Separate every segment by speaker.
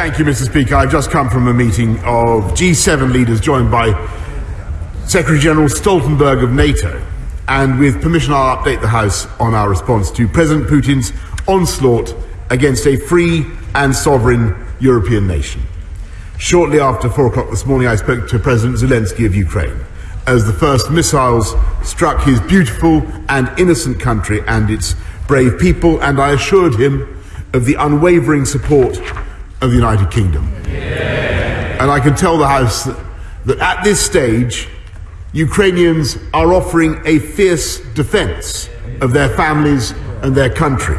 Speaker 1: Thank you, Mr. Speaker. I've just come from a meeting of G7 leaders joined by Secretary General Stoltenberg of NATO. And with permission, I'll update the House on our response to President Putin's onslaught against a free and sovereign European nation. Shortly after four o'clock this morning, I spoke to President Zelensky of Ukraine as the first missiles struck his beautiful and innocent country and its brave people, and I assured him of the unwavering support of the United Kingdom. Yeah. And I can tell the House that, that at this stage, Ukrainians are offering a fierce defence of their families and their country.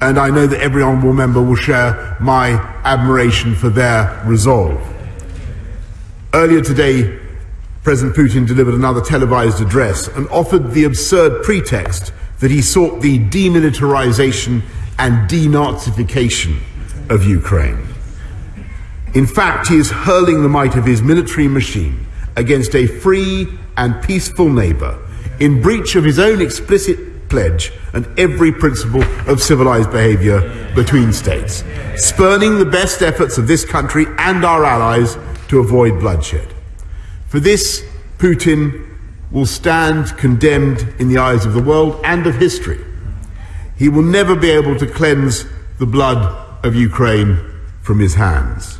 Speaker 1: And I know that every honourable member will share my admiration for their resolve. Earlier today, President Putin delivered another televised address and offered the absurd pretext that he sought the demilitarization and denazification of Ukraine. In fact, he is hurling the might of his military machine against a free and peaceful neighbour in breach of his own explicit pledge and every principle of civilized behaviour between states, spurning the best efforts of this country and our allies to avoid bloodshed. For this, Putin will stand condemned in the eyes of the world and of history. He will never be able to cleanse the blood of Ukraine from his hands.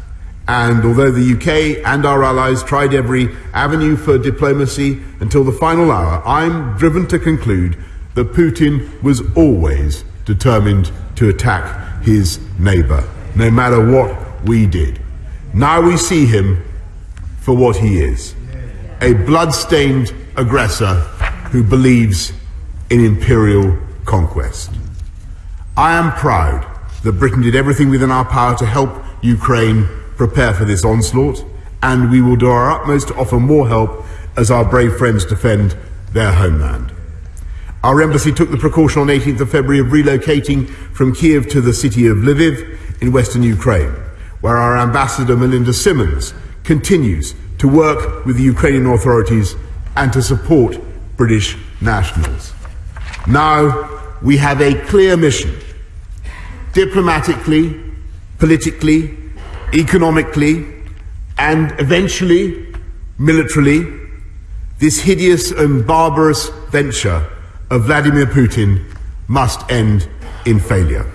Speaker 1: And although the UK and our allies tried every avenue for diplomacy until the final hour, I'm driven to conclude that Putin was always determined to attack his neighbour, no matter what we did. Now we see him for what he is a blood-stained aggressor who believes in imperial conquest. I am proud that Britain did everything within our power to help Ukraine prepare for this onslaught, and we will do our utmost to offer more help as our brave friends defend their homeland. Our embassy took the precaution on 18th of February of relocating from Kiev to the city of Lviv in western Ukraine, where our ambassador Melinda Simmons continues to work with the Ukrainian authorities and to support British nationals. Now we have a clear mission diplomatically, politically, economically, and eventually militarily, this hideous and barbarous venture of Vladimir Putin must end in failure.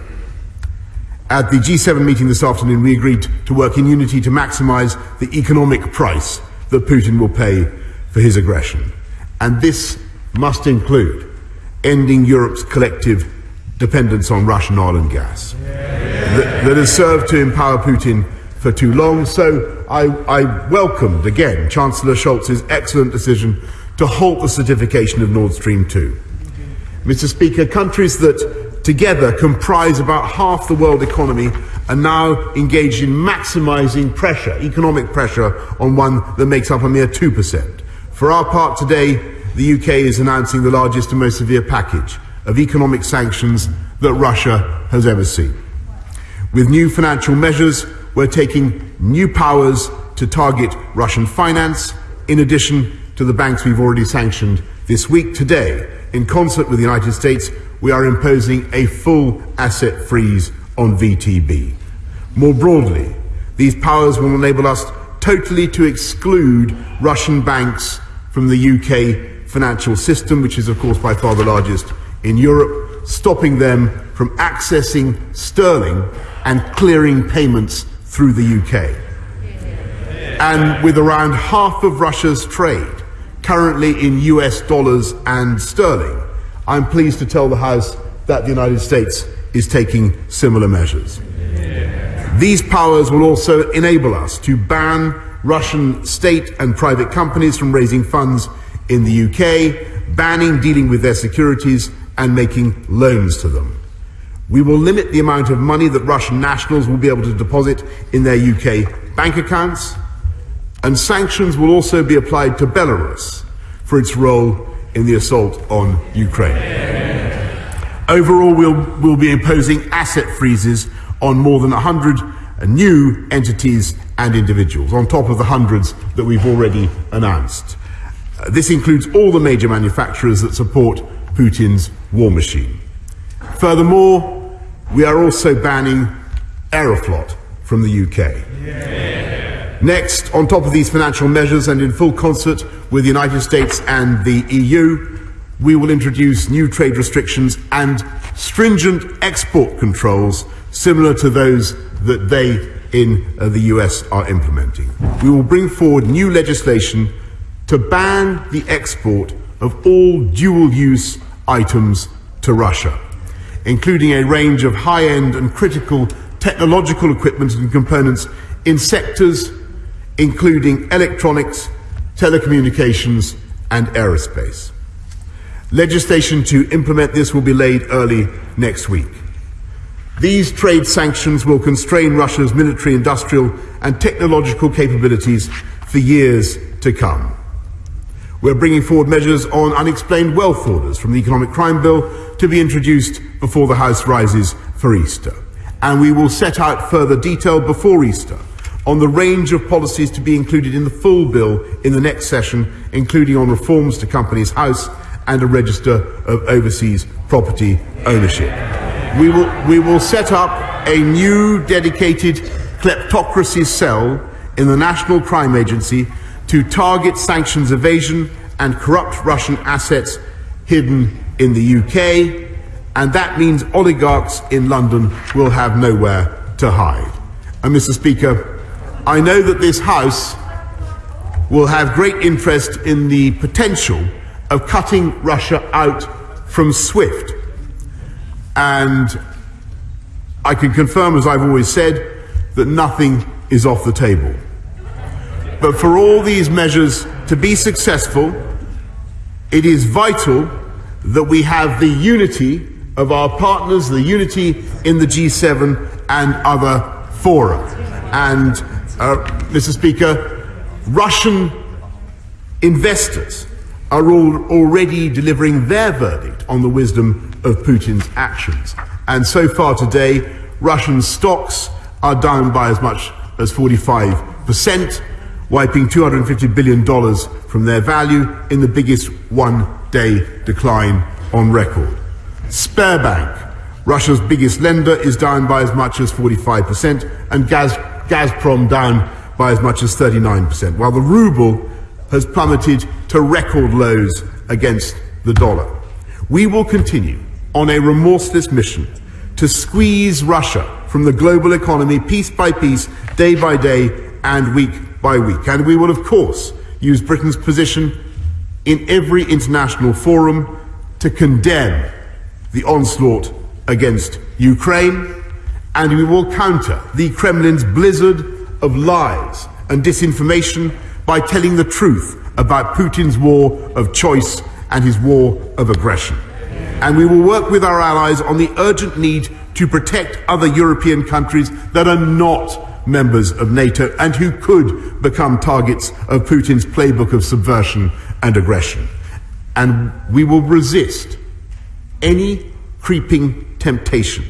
Speaker 1: At the G7 meeting this afternoon, we agreed to work in unity to maximize the economic price that Putin will pay for his aggression. And this must include ending Europe's collective dependence on Russian oil and gas that, that has served to empower Putin for too long. So I, I welcomed again Chancellor Scholz's excellent decision to halt the certification of Nord Stream 2. Mr. Speaker, countries that together comprise about half the world economy are now engaged in maximizing pressure, economic pressure, on one that makes up a mere 2%. For our part today, the UK is announcing the largest and most severe package of economic sanctions that Russia has ever seen. With new financial measures, we're taking new powers to target Russian finance, in addition to the banks we've already sanctioned this week. Today, in concert with the United States, we are imposing a full asset freeze on VTB. More broadly, these powers will enable us totally to exclude Russian banks from the UK financial system, which is, of course, by far the largest in Europe, stopping them from accessing sterling and clearing payments through the UK. And with around half of Russia's trade currently in US dollars and sterling, I'm pleased to tell the House that the United States is taking similar measures. These powers will also enable us to ban Russian state and private companies from raising funds in the UK, banning dealing with their securities and making loans to them. We will limit the amount of money that Russian nationals will be able to deposit in their UK bank accounts, and sanctions will also be applied to Belarus for its role in the assault on Ukraine. Overall, we'll, we'll be imposing asset freezes on more than 100 new entities and individuals, on top of the hundreds that we've already announced. Uh, this includes all the major manufacturers that support Putin's war machine. Furthermore, we are also banning Aeroflot from the UK. Next, on top of these financial measures and in full concert with the United States and the EU, we will introduce new trade restrictions and stringent export controls similar to those that they in uh, the US are implementing. We will bring forward new legislation to ban the export of all dual use items to Russia, including a range of high end and critical technological equipment and components in sectors including electronics, telecommunications, and aerospace. Legislation to implement this will be laid early next week. These trade sanctions will constrain Russia's military, industrial, and technological capabilities for years to come. We're bringing forward measures on unexplained wealth orders from the Economic Crime Bill to be introduced before the House rises for Easter. And we will set out further detail before Easter on the range of policies to be included in the full bill in the next session, including on reforms to Companies House and a register of overseas property ownership. We will, we will set up a new dedicated kleptocracy cell in the National Crime Agency to target sanctions evasion and corrupt Russian assets hidden in the UK, and that means oligarchs in London will have nowhere to hide. And Mr. Speaker, I know that this House will have great interest in the potential of cutting Russia out from SWIFT. And I can confirm, as I've always said, that nothing is off the table. But for all these measures to be successful, it is vital that we have the unity of our partners, the unity in the G7 and other fora. And, uh, Mr. Speaker, Russian investors are all already delivering their verdict on the wisdom of Putin's actions. And so far today, Russian stocks are down by as much as 45%, wiping $250 billion from their value in the biggest one day decline on record. Sberbank, Russia's biggest lender, is down by as much as 45%, and Gaz- Gazprom down by as much as 39%, while the ruble has plummeted to record lows against the dollar. We will continue on a remorseless mission to squeeze Russia from the global economy piece by piece, day by day, and week by week. And we will, of course, use Britain's position in every international forum to condemn the onslaught against Ukraine, and we will counter the Kremlin's blizzard of lies and disinformation by telling the truth about Putin's war of choice and his war of aggression. And we will work with our allies on the urgent need to protect other European countries that are not members of NATO and who could become targets of Putin's playbook of subversion and aggression. And we will resist any creeping temptation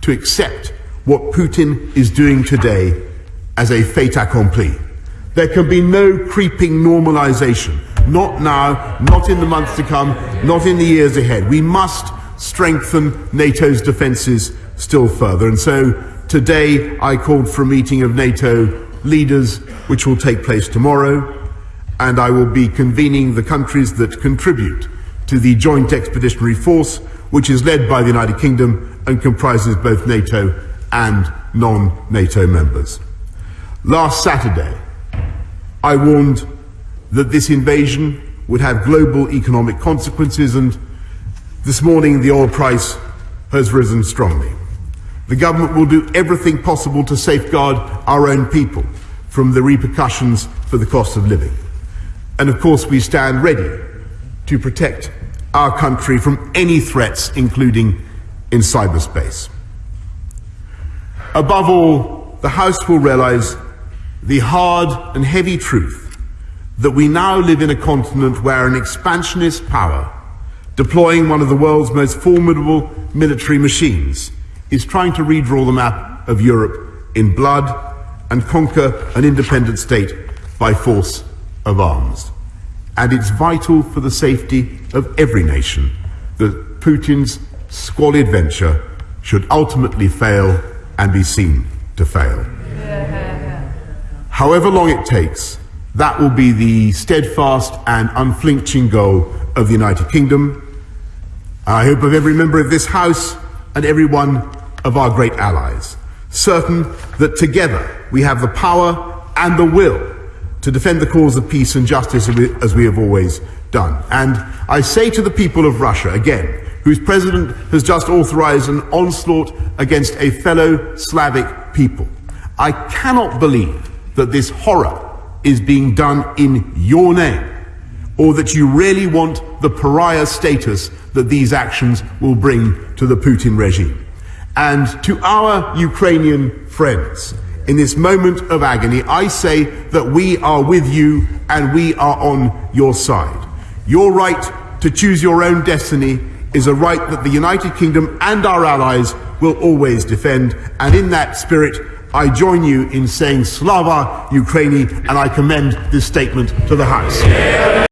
Speaker 1: to accept what Putin is doing today as a fait accompli. There can be no creeping normalization. Not now, not in the months to come, not in the years ahead. We must strengthen NATO's defences still further. And so today I called for a meeting of NATO leaders, which will take place tomorrow, and I will be convening the countries that contribute to the Joint Expeditionary Force, which is led by the United Kingdom and comprises both NATO and non NATO members. Last Saturday, I warned that this invasion would have global economic consequences, and this morning the oil price has risen strongly. The government will do everything possible to safeguard our own people from the repercussions for the cost of living. And of course, we stand ready to protect our country from any threats, including in cyberspace. Above all, the House will realize the hard and heavy truth that we now live in a continent where an expansionist power, deploying one of the world's most formidable military machines, is trying to redraw the map of Europe in blood and conquer an independent state by force of arms. And it's vital for the safety of every nation that Putin's squalid venture should ultimately fail and be seen to fail. however long it takes, that will be the steadfast and unflinching goal of the United Kingdom. I hope of every member of this House and every one of our great allies, certain that together we have the power and the will to defend the cause of peace and justice as we have always done. And I say to the people of Russia again, whose president has just authorized an onslaught against a fellow Slavic people, I cannot believe that this horror is being done in your name, or that you really want the pariah status that these actions will bring to the Putin regime. And to our Ukrainian friends, in this moment of agony, I say that we are with you and we are on your side. Your right to choose your own destiny is a right that the United Kingdom and our allies will always defend. And in that spirit, I join you in saying Slava Ukraini and I commend this statement to the House.